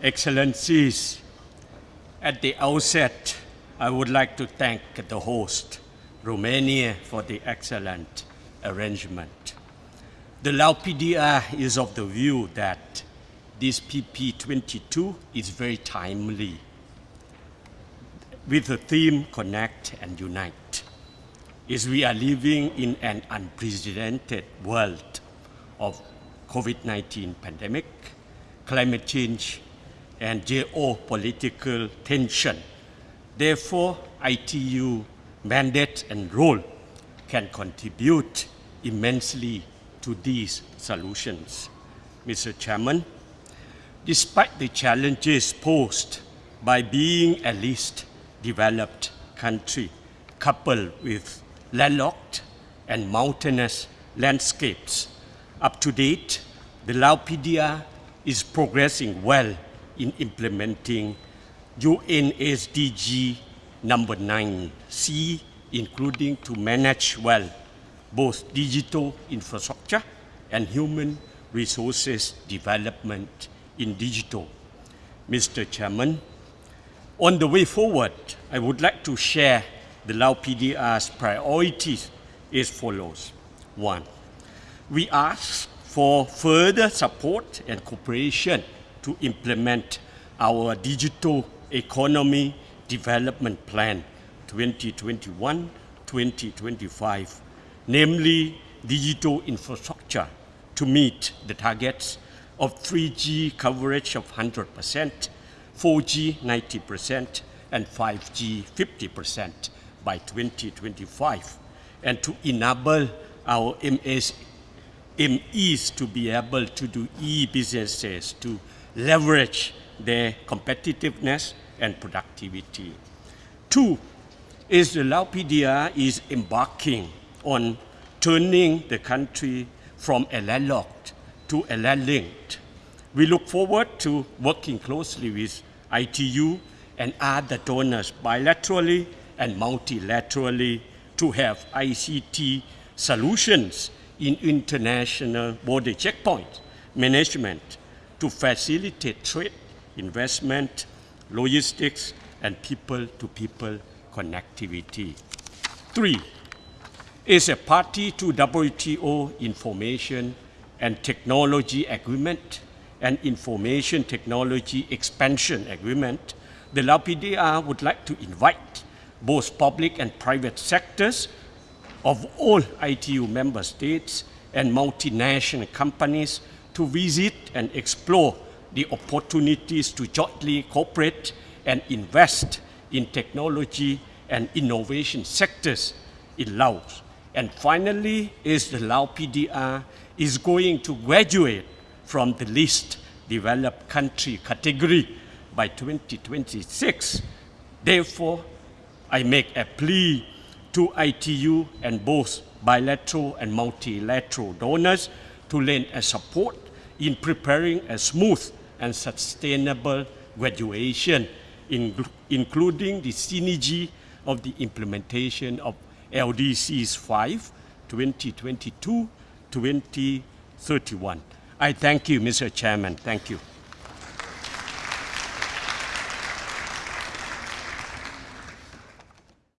Excellencies, at the outset, I would like to thank the host, Romania, for the excellent arrangement. The Lao PDR is of the view that this PP22 is very timely with the theme Connect and Unite. Is we are living in an unprecedented world of COVID-19 pandemic, climate change, and geopolitical tension. Therefore, ITU mandate and role can contribute immensely to these solutions. Mr. Chairman, despite the challenges posed by being a least developed country coupled with landlocked and mountainous landscapes, up to date, the Lao PDR is progressing well in implementing UN SDG number 9C, including to manage well both digital infrastructure and human resources development in digital. Mr. Chairman, on the way forward, I would like to share the Lao PDR's priorities as follows. One, we ask for further support and cooperation to implement our digital economy development plan 2021-2025, namely digital infrastructure to meet the targets of 3G coverage of 100%, 4G 90%, and 5G 50% by 2025, and to enable our MS, MEs to be able to do e-businesses to leverage their competitiveness and productivity. Two is the Lao PDR is embarking on turning the country from a landlocked to a landlinked. We look forward to working closely with ITU and other donors bilaterally and multilaterally to have ICT solutions in international border checkpoint management to facilitate trade, investment, logistics, and people-to-people -people connectivity. Three, is a party to WTO Information and Technology Agreement and Information Technology Expansion Agreement, the Lao would like to invite both public and private sectors of all ITU member states and multinational companies to visit and explore the opportunities to jointly cooperate and invest in technology and innovation sectors in Laos. And finally, is the Lao PDR is going to graduate from the least developed country category by 2026. Therefore, I make a plea to ITU and both bilateral and multilateral donors to lend a support in preparing a smooth and sustainable graduation, in, including the synergy of the implementation of LDCs 5, 2022, 2031. I thank you, Mr. Chairman. Thank you.